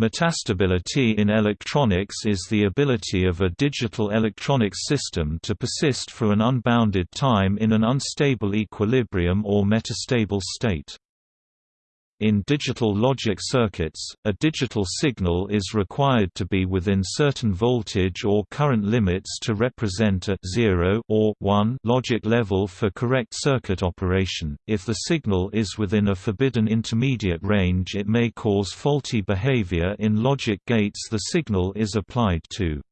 Metastability in electronics is the ability of a digital electronics system to persist for an unbounded time in an unstable equilibrium or metastable state. In digital logic circuits, a digital signal is required to be within certain voltage or current limits to represent a 0 or 1 logic level for correct circuit operation. If the signal is within a forbidden intermediate range, it may cause faulty behavior in logic gates the signal is applied to.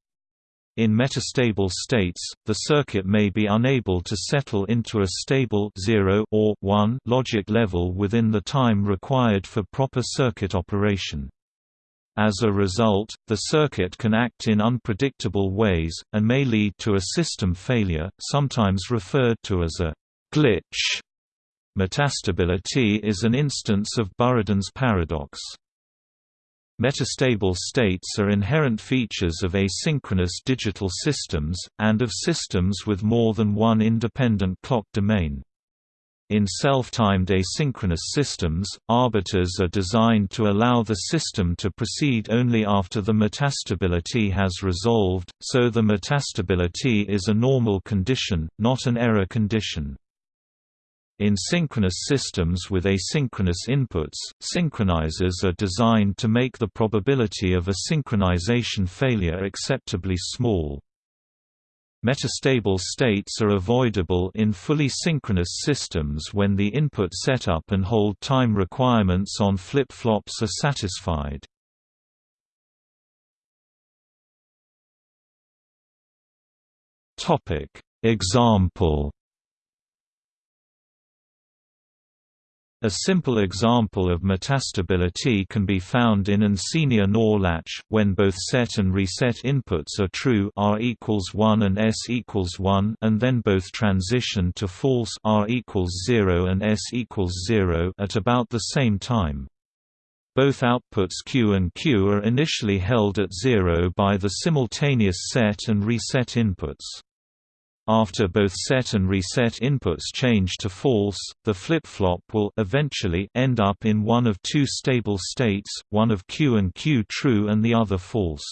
In metastable states, the circuit may be unable to settle into a stable 0 or 1 logic level within the time required for proper circuit operation. As a result, the circuit can act in unpredictable ways, and may lead to a system failure, sometimes referred to as a glitch. Metastability is an instance of Buridan's paradox. Metastable states are inherent features of asynchronous digital systems, and of systems with more than one independent clock domain. In self-timed asynchronous systems, arbiters are designed to allow the system to proceed only after the metastability has resolved, so the metastability is a normal condition, not an error condition. In synchronous systems with asynchronous inputs, synchronizers are designed to make the probability of a synchronization failure acceptably small. Metastable states are avoidable in fully synchronous systems when the input setup and hold time requirements on flip-flops are satisfied. Example A simple example of metastability can be found in an SR NOR latch, when both set and reset inputs are true R equals 1 and S equals 1 and then both transition to false R equals 0 and S equals 0 at about the same time. Both outputs Q and Q are initially held at 0 by the simultaneous set and reset inputs. After both set and reset inputs change to false, the flip-flop will eventually end up in one of two stable states, one of Q and Q true and the other false.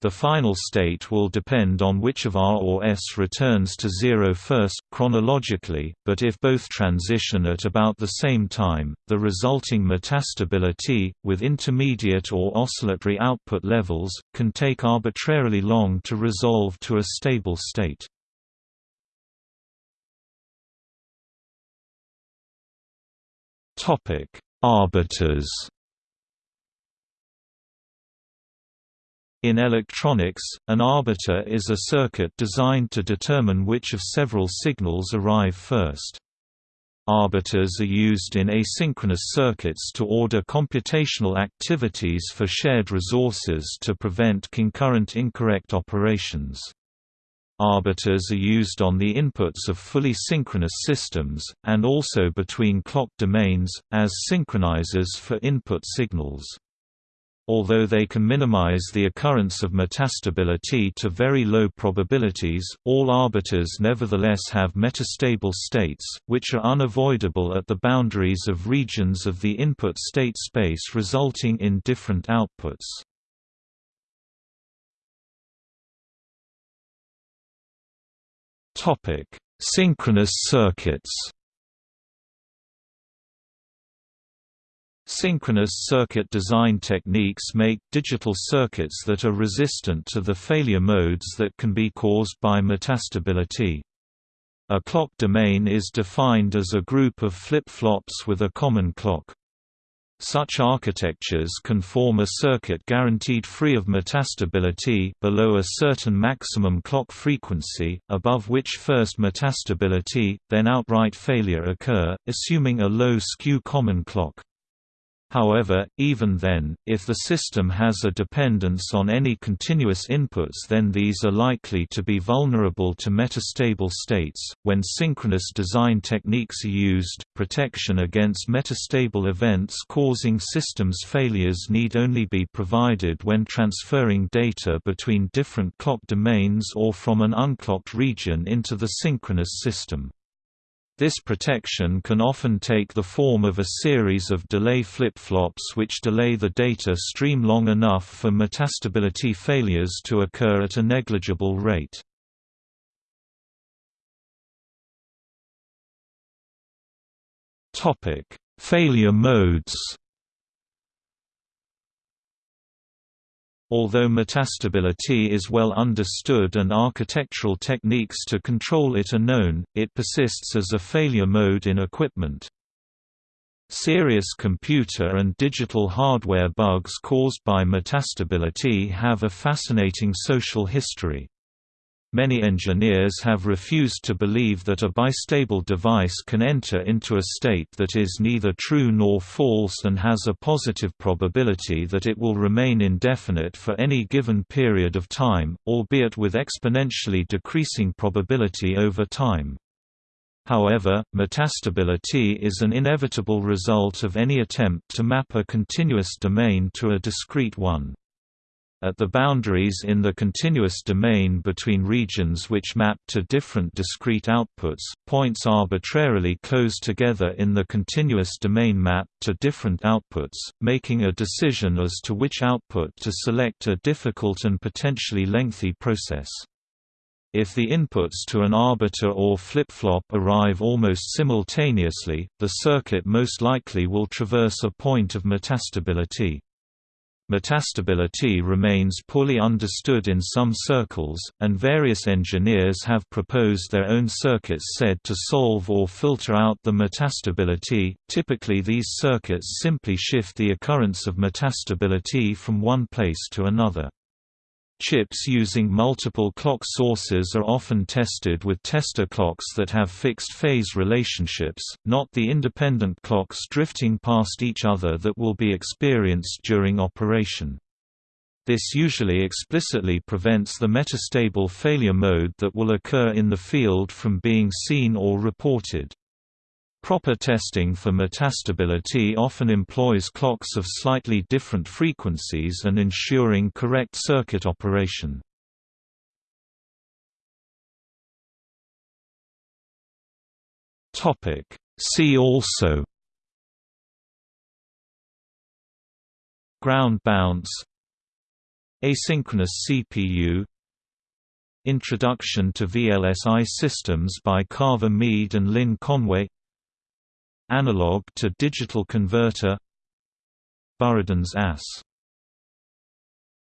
The final state will depend on which of R or S returns to zero first, chronologically, but if both transition at about the same time, the resulting metastability, with intermediate or oscillatory output levels, can take arbitrarily long to resolve to a stable state. Topic: Arbiters. In electronics, an arbiter is a circuit designed to determine which of several signals arrive first. Arbiters are used in asynchronous circuits to order computational activities for shared resources to prevent concurrent incorrect operations. Arbiters are used on the inputs of fully synchronous systems, and also between clock domains, as synchronizers for input signals. Although they can minimize the occurrence of metastability to very low probabilities, all arbiters nevertheless have metastable states, which are unavoidable at the boundaries of regions of the input state space resulting in different outputs. Topic: Synchronous circuits. Synchronous circuit design techniques make digital circuits that are resistant to the failure modes that can be caused by metastability. A clock domain is defined as a group of flip-flops with a common clock. Such architectures can form a circuit guaranteed free of metastability below a certain maximum clock frequency, above which first metastability, then outright failure occur, assuming a low skew common clock. However, even then, if the system has a dependence on any continuous inputs then these are likely to be vulnerable to metastable states. When synchronous design techniques are used, protection against metastable events causing systems failures need only be provided when transferring data between different clock domains or from an unclocked region into the synchronous system. This protection can often take the form of a series of delay flip-flops which delay the data stream long enough for metastability failures to occur at a negligible rate. Failure modes Although metastability is well understood and architectural techniques to control it are known, it persists as a failure mode in equipment. Serious computer and digital hardware bugs caused by metastability have a fascinating social history. Many engineers have refused to believe that a bistable device can enter into a state that is neither true nor false and has a positive probability that it will remain indefinite for any given period of time, albeit with exponentially decreasing probability over time. However, metastability is an inevitable result of any attempt to map a continuous domain to a discrete one. At the boundaries in the continuous domain between regions which map to different discrete outputs, points arbitrarily close together in the continuous domain map to different outputs, making a decision as to which output to select a difficult and potentially lengthy process. If the inputs to an arbiter or flip-flop arrive almost simultaneously, the circuit most likely will traverse a point of metastability. Metastability remains poorly understood in some circles, and various engineers have proposed their own circuits said to solve or filter out the metastability. Typically, these circuits simply shift the occurrence of metastability from one place to another. Chips using multiple clock sources are often tested with tester clocks that have fixed phase relationships, not the independent clocks drifting past each other that will be experienced during operation. This usually explicitly prevents the metastable failure mode that will occur in the field from being seen or reported. Proper testing for metastability often employs clocks of slightly different frequencies and ensuring correct circuit operation. See also Ground bounce Asynchronous CPU Introduction to VLSI systems by Carver Mead and Lynn Conway Analog to digital converter Buridan's ass